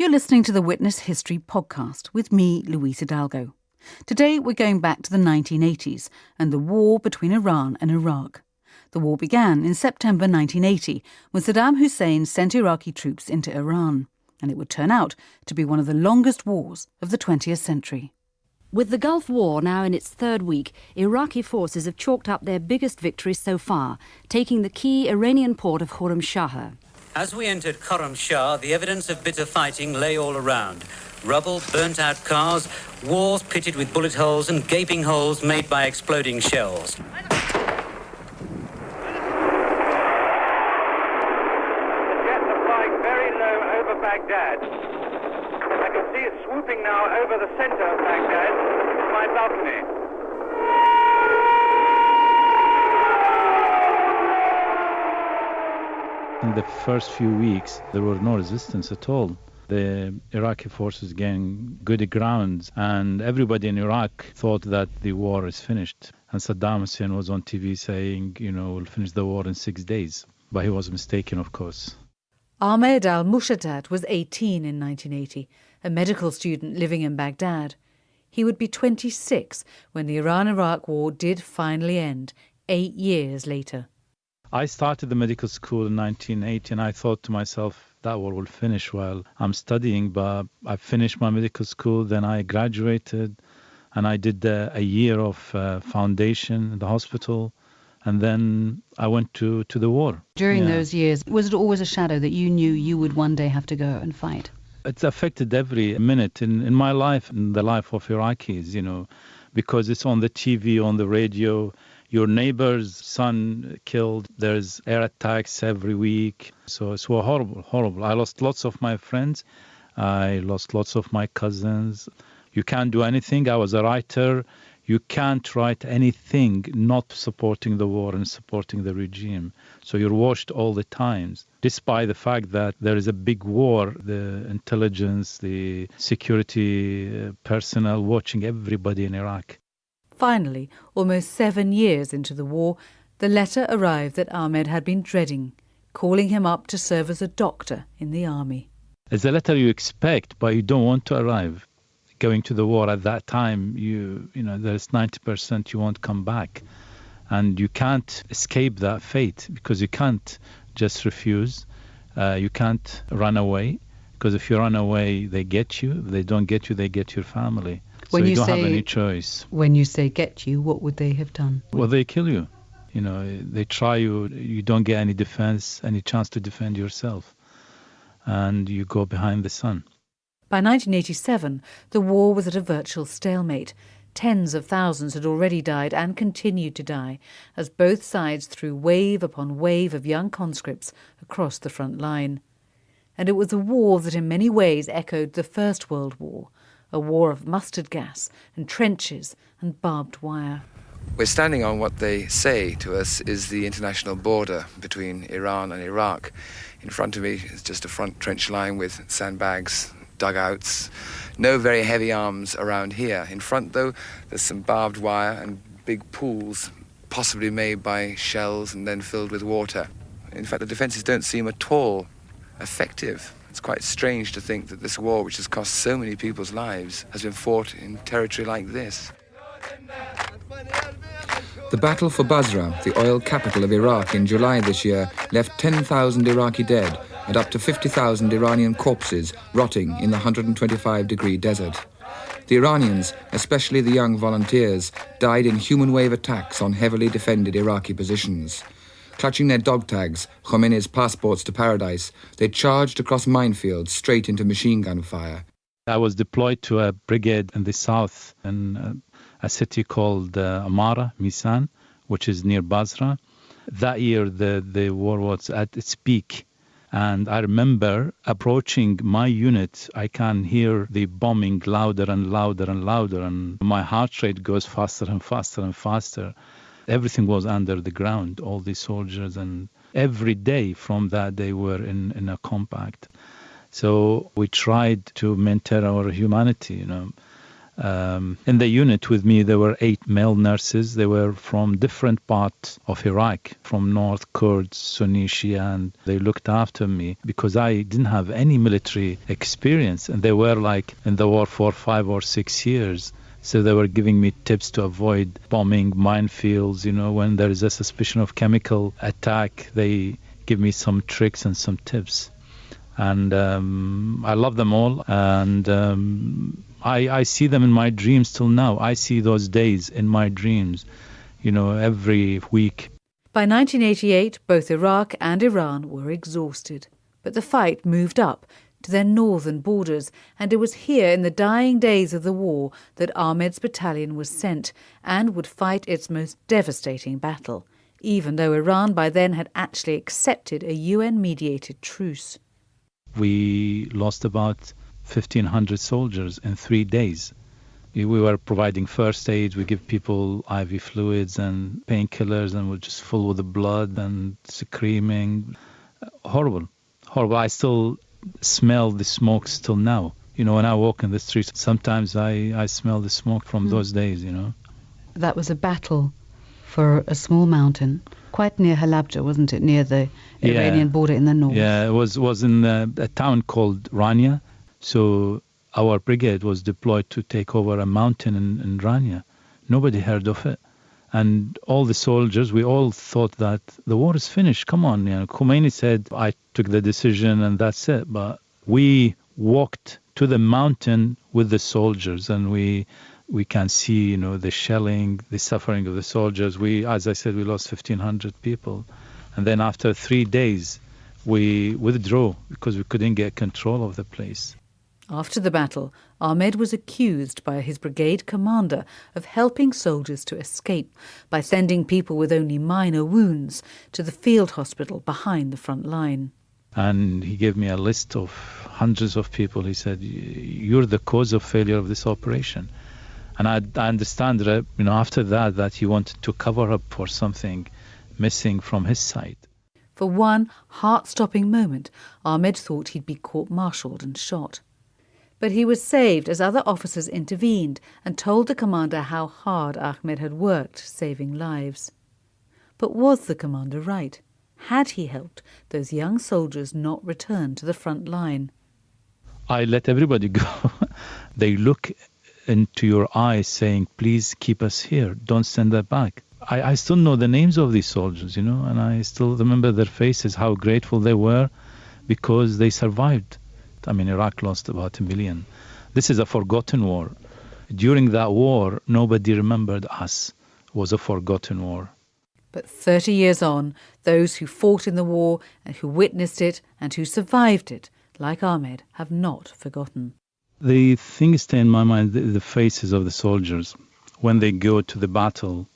You're listening to the Witness History podcast with me, Louise Hidalgo. Today we're going back to the 1980s and the war between Iran and Iraq. The war began in September 1980 when Saddam Hussein sent Iraqi troops into Iran, and it would turn out to be one of the longest wars of the 20th century. With the Gulf War now in its third week, Iraqi forces have chalked up their biggest victory so far, taking the key Iranian port of Khorramshahr. As we entered Khorramshahr, the evidence of bitter fighting lay all around. Rubble, burnt out cars, walls pitted with bullet holes and gaping holes made by exploding shells. Very low over Baghdad. I can see it swooping now over the center of Baghdad from my balcony. In the first few weeks, there was no resistance at all. The Iraqi forces gained good ground, and everybody in Iraq thought that the war is finished. And Saddam Hussein was on TV saying, you know, we'll finish the war in six days. But he was mistaken, of course. Ahmed al Mushaddad was 18 in 1980, a medical student living in Baghdad. He would be 26 when the Iran Iraq War did finally end, eight years later. I started the medical school in 1980, and I thought to myself, that war will finish while I'm studying. But I finished my medical school, then I graduated, and I did uh, a year of uh, foundation in the hospital, and then I went to, to the war. During Yeah. those years, was it always a shadow that you knew you would one day have to go and fight? It's affected every minute in, in my life, in the life of Iraqis, you know, because it's on the TV, on the radio. Your neighbor's son killed. There's air attacks every week. So it's so horrible, horrible. I lost lots of my friends. I lost lots of my cousins. You can't do anything. I was a writer. You can't write anything not supporting the war and supporting the regime. So you're watched all the times, despite the fact that there is a big war. The intelligence, the security uh, personnel watching everybody in Iraq. Finally, almost seven years into the war, the letter arrived that Ahmed had been dreading, calling him up to serve as a doctor in the army. It's a letter you expect, but you don't want to arrive. Going to the war at that time, you you know there's 90% you won't come back, and you can't escape that fate because you can't just refuse. Uh, you can't run away because if you run away, they get you. If they don't get you, they get your family. When so you, you don't have say- any choice. When you say get you, what would they have done? Well, they kill you. You know, they try you. You don't get any defense, any chance to defend yourself, and you go behind the sun. By 1987, the war was at a virtual stalemate. Tens of thousands had already died and continued to die as both sides threw wave upon wave of young conscripts across the front line. And it was a war that in many ways echoed the First World War, a war of mustard gas and trenches and barbed wire. We're standing on what they say to us is the international border between Iran and Iraq. In front of me is just a front trench line with sandbags, dugouts, no very heavy arms around here. In front, though, there's some barbed wire and big pools, possibly made by shells and then filled with water. In fact, the defences don't seem at all effective. It's quite strange to think that this war, which has cost so many people's lives, has been fought in territory like this. The battle for Basra, the oil capital of Iraq in July this year, left 10,000 Iraqi dead and up to 50,000 Iranian corpses rotting in the 125 degree desert. The Iranians, especially the young volunteers, died in human wave attacks on heavily defended Iraqi positions. Clutching their dog tags, Khomeini's passports to paradise, they charged across minefields straight into machine gun fire. I was deployed to a brigade in the south in uh, a city called uh, Amara, Misan, which is near Basra. That year, the, the war was at its peak. And I remember approaching my unit, I can hear the bombing louder and louder and louder, and my heart rate goes faster and faster and faster. Everything was under the ground, all the soldiers, and every day from that they were in, in a compact. So we tried to maintain our humanity, you know. Um, in the unit with me, there were eight male nurses. They were from different parts of Iraq, from North Kurds, Sunni, Shia, and they looked after me because I didn't have any military experience. And they were like in the war for five or six years. So they were giving me tips to avoid bombing minefields. You know, when there is a suspicion of chemical attack, they give me some tricks and some tips. And um, I love them all. And um, I, I see them in my dreams till now. I see those days in my dreams, you know, every week. By 1988, both Iraq and Iran were exhausted. But the fight moved up to their northern borders, and it was here in the dying days of the war that Ahmed's battalion was sent and would fight its most devastating battle, even though Iran by then had actually accepted a UN mediated truce. We lost about 1,500 soldiers in three days. We were providing first aid. We give people IV fluids and painkillers, and we're just full with the blood and screaming. Horrible, horrible. I still smell the smoke still now. You know, when I walk in the streets, sometimes I, I smell the smoke from mm. those days, you know. That was a battle for a small mountain, quite near Halabja, wasn't it? Near the yeah. Iranian border in the north. Yeah, it was, was in a, a town called Rania. So our brigade was deployed to take over a mountain in, in Rania. Nobody heard of it. And all the soldiers, we all thought that the war is finished. Come on, you know, Khomeini said, I took the decision and that's it. But we walked to the mountain with the soldiers and we we can see, you know, the shelling, the suffering of the soldiers. We, as I said, we lost 1,500 people. And then after three days, we withdrew because we couldn't get control of the place. After the battle, Ahmed was accused by his brigade commander of helping soldiers to escape by sending people with only minor wounds to the field hospital behind the front line. And he gave me a list of hundreds of people. He said, You're the cause of failure of this operation. And I, I understand that, you know, after that, that he wanted to cover up for something missing from his side. For one heart stopping moment, Ahmed thought he'd be court martialed and shot. But he was saved as other officers intervened and told the commander how hard Ahmed had worked saving lives. But was the commander right? Had he helped those young soldiers not return to the front line? I let everybody go. they look into your eyes saying, please keep us here. Don't send us back. I, I still know the names of these soldiers, you know, and I still remember their faces, how grateful they were because they survived. I mean, Iraq lost about a million. This is a forgotten war. During that war, nobody remembered us. It was a forgotten war. But 30 years on, those who fought in the war and who witnessed it and who survived it, like Ahmed, have not forgotten. The thing stay in my mind the, the faces of the soldiers when they go to the battle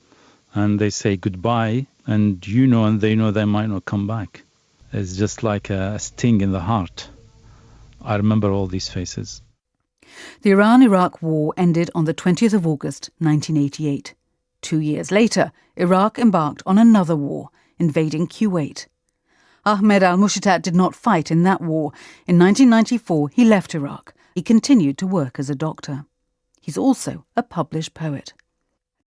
and they say goodbye, and you know and they know they might not come back. It's just like a sting in the heart. I remember all these faces. The Iran Iraq War ended on the 20th of August 1988. Two years later, Iraq embarked on another war, invading Kuwait. Ahmed al Mushtat did not fight in that war. In 1994, he left Iraq. He continued to work as a doctor. He's also a published poet.